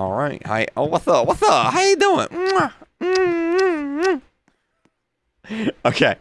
All right. Hi. Oh, what's up? What's up? How you doing? Mm-hmm. Okay.